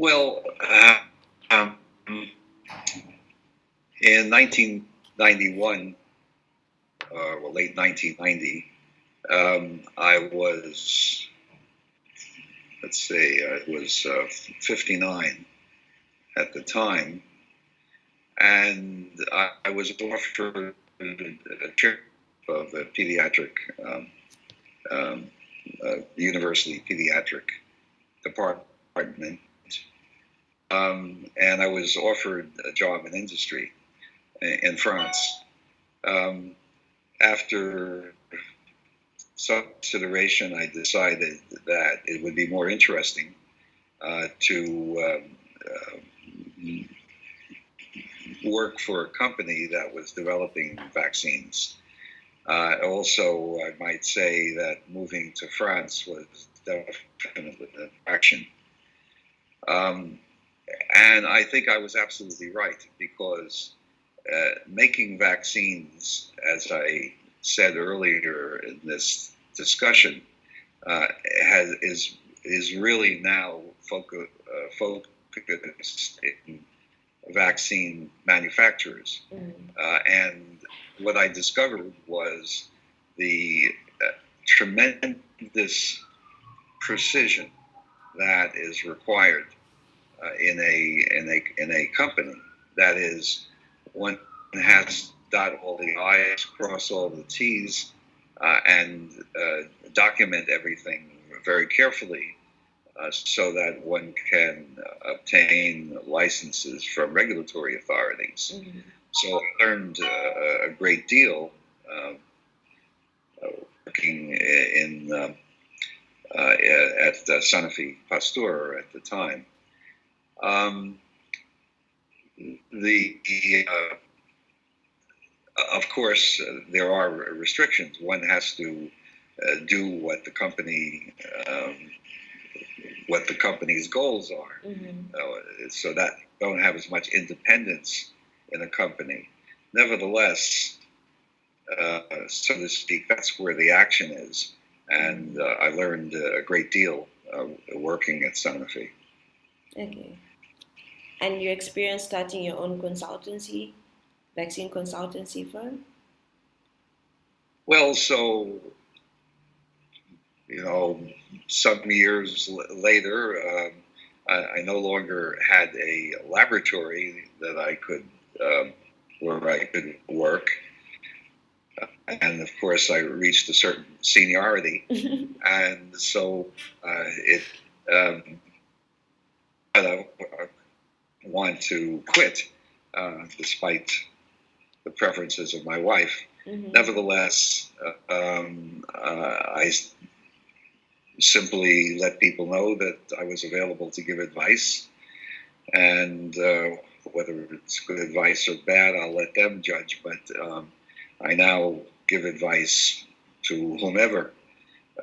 Well, uh, um, in 1991, uh, well, late 1990, um, I was, let's say, I was uh, 59 at the time, and I, I was offered a chair of the pediatric um, um, uh, university pediatric department, um, and I was offered a job in industry in, France. Um, after some consideration, I decided that it would be more interesting uh, to um, uh, work for a company that was developing vaccines. Uh, also, I might say that moving to France was definitely an attraction. Um, and I think I was absolutely right because uh, making vaccines, as I said earlier in this discussion, uh, has is is really now focus, uh, focused in vaccine manufacturers. Mm. Uh, and what I discovered was the uh, tremendous precision that is required uh, in a in a in a company. That is, one has dot all the i's, cross all the t's, uh, and uh, document everything very carefully uh, so that one can obtain licenses from regulatory authorities. Mm-hmm. So I learned uh, a great deal um, uh, working in uh, at Sanofi Pasteur at the time. Um, the of course, uh, there are restrictions. One has to uh, do what the company um, what the company's goals are. Mm-hmm. Uh, so that don't have as much independence in a company. Nevertheless, uh, so to speak, that's where the action is. And uh, I learned a great deal uh, working at Sanofi. Okay. And your experience starting your own consultancy, vaccine consultancy firm? Well, so you know, some years later, um, I, I, no longer had a laboratory that I could um, where I could work, and of course, I reached a certain seniority, and so uh, it. Um, I want to quit, uh, despite the preferences of my wife. Mm-hmm. Nevertheless, uh, um, uh, I simply let people know that I was available to give advice. And uh, whether it's good advice or bad, I'll let them judge. But um, I now give advice to whomever.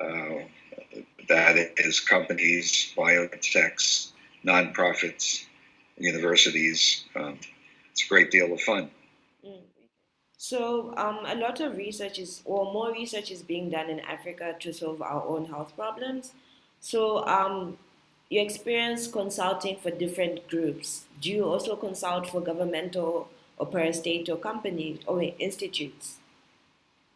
Uh, that is companies, biotechs, nonprofits, universities. Um, it's a great deal of fun. Mm. So um, a lot of research is, or more research is being done in Africa to solve our own health problems. So um, you experience consulting for different groups. Do you also consult for governmental or per-state or companies or institutes?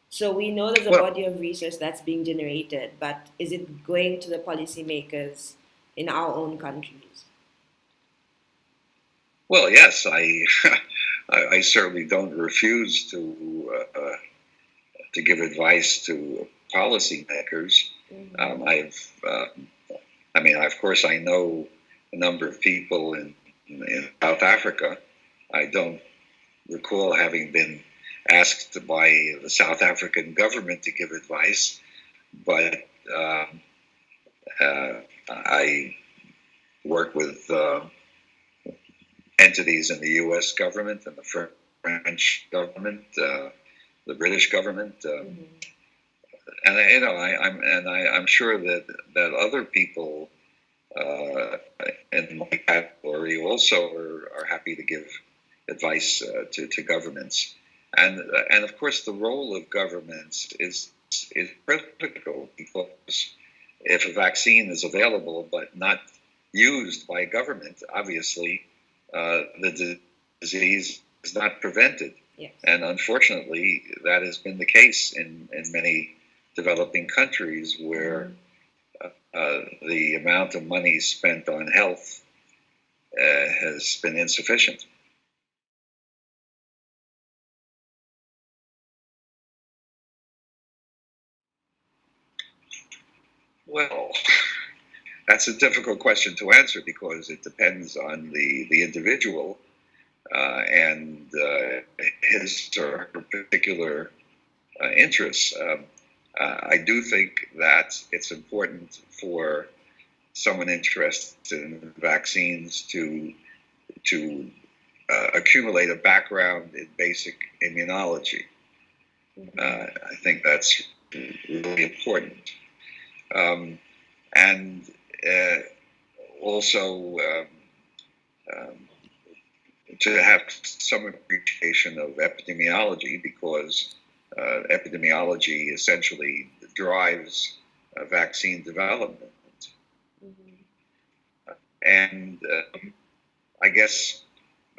So we know there's a well, body of research that's being generated, but is it going to the policymakers in our own countries? Well, yes, I I, I certainly don't refuse to uh, uh, to give advice to policymakers. Mm-hmm. Um, I've, uh, I mean, of course, I know a number of people in, in South Africa. I don't recall having been asked by the South African government to give advice, but um, uh, I work with uh, entities in the U.S. government and the French government, uh, the British government, uh, mm-hmm. and you know, I, am and I, am sure that that other people uh, in my category also are, are happy to give advice uh, to to governments, and and of course the role of governments is is critical because if a vaccine is available but not used by a government, obviously uh, the disease is not prevented. Yes. And unfortunately, that has been the case in, in many developing countries where mm-hmm. uh, the amount of money spent on health uh, has been insufficient. Well, that's a difficult question to answer because it depends on the, the individual uh, and uh, his or her particular uh, interests. Um, uh, I do think that it's important for someone interested in vaccines to to uh, accumulate a background in basic immunology. Uh, I think that's really important. Um, and also um, um, to have some appreciation of epidemiology because uh, epidemiology essentially drives uh, vaccine development. Mm-hmm. And uh, I guess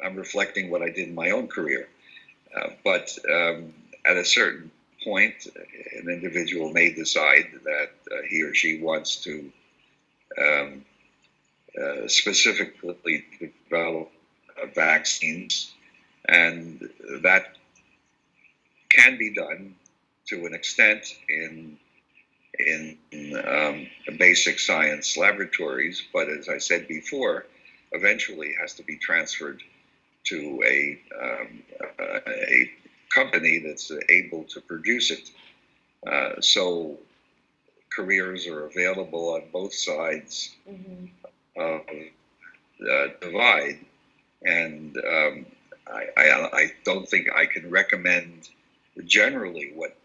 I'm reflecting what I did in my own career. Uh, but um, at a certain point, an individual may decide that uh, he or she wants to um, uh, specifically develop uh, vaccines, and that can be done to an extent in in um, basic science laboratories, but as I said before, eventually has to be transferred to a, um, a company that's able to produce it. Uh, so careers are available on both sides mm-hmm. of the divide. And um, I, I, I, don't think I can recommend generally what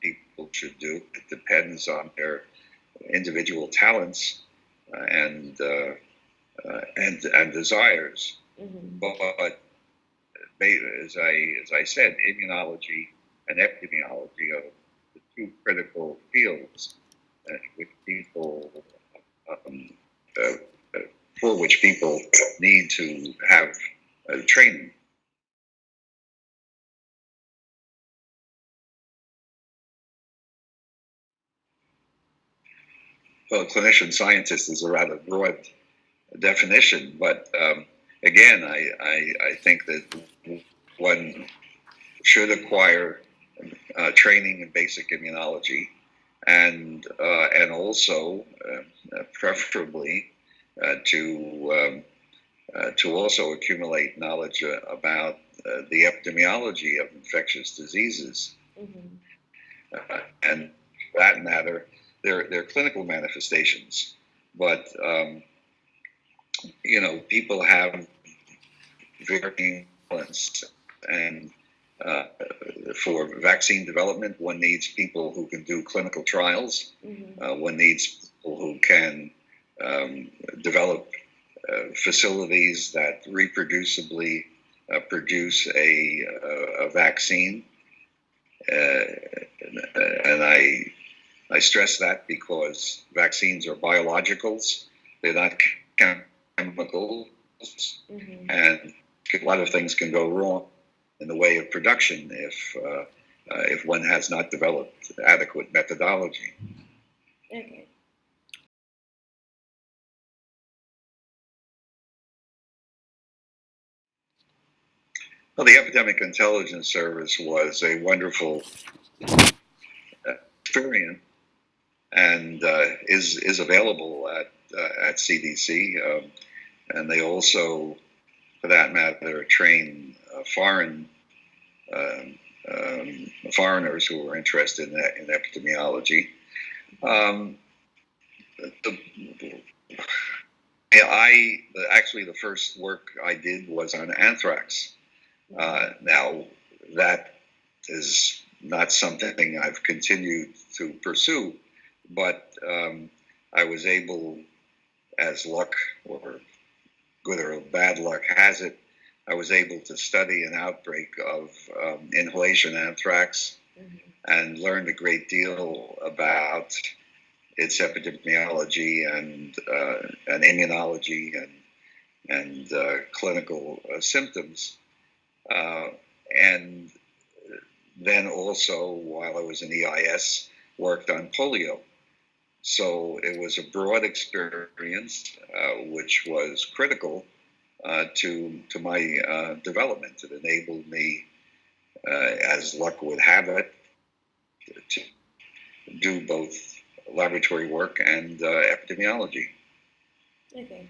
people should do. It depends on their individual talents uh, and, uh, uh, and, and desires. Mm-hmm. But as I, as I said, immunology and epidemiology are the two critical fields which people um, uh, uh, for which people need to have training. Well, clinician scientist is a rather broad definition, but um, again, I, I, I, think that one should acquire uh, training in basic immunology and uh, and also uh, preferably uh, to um, uh, to also accumulate knowledge uh, about the epidemiology of infectious diseases, mm-hmm. and for that matter, their their clinical manifestations. But um, you know, people have varying talents and uh, for vaccine development, one needs people who can do clinical trials. Mm-hmm. Uh, one needs people who can um, develop uh, facilities that reproducibly uh, produce a, uh, a vaccine. and I, I stress that because vaccines are biologicals, they're not chemicals, mm-hmm. and a lot of things can go wrong in the way of production if uh, uh, if one has not developed adequate methodology. Okay. Well, the Epidemic Intelligence Service was a wonderful experience and uh, is is available at uh, at CDC, um, and they also, for that matter, train uh, foreign um, um, foreigners who were interested in, in epidemiology. Um, the, I actually the first work I did was on anthrax. Uh, now that is not something I've continued to pursue, but um, I was able, as luck or good or bad luck has it, I was able to study an outbreak of um, inhalation anthrax mm-hmm. and learned a great deal about its epidemiology and uh, and immunology and and uh, clinical uh, symptoms, uh, and then also while I was in EIS, worked on polio. So it was a broad experience, uh, which was critical uh, to to my uh, development. It enabled me, as luck would have it, to do both laboratory work and epidemiology. Okay.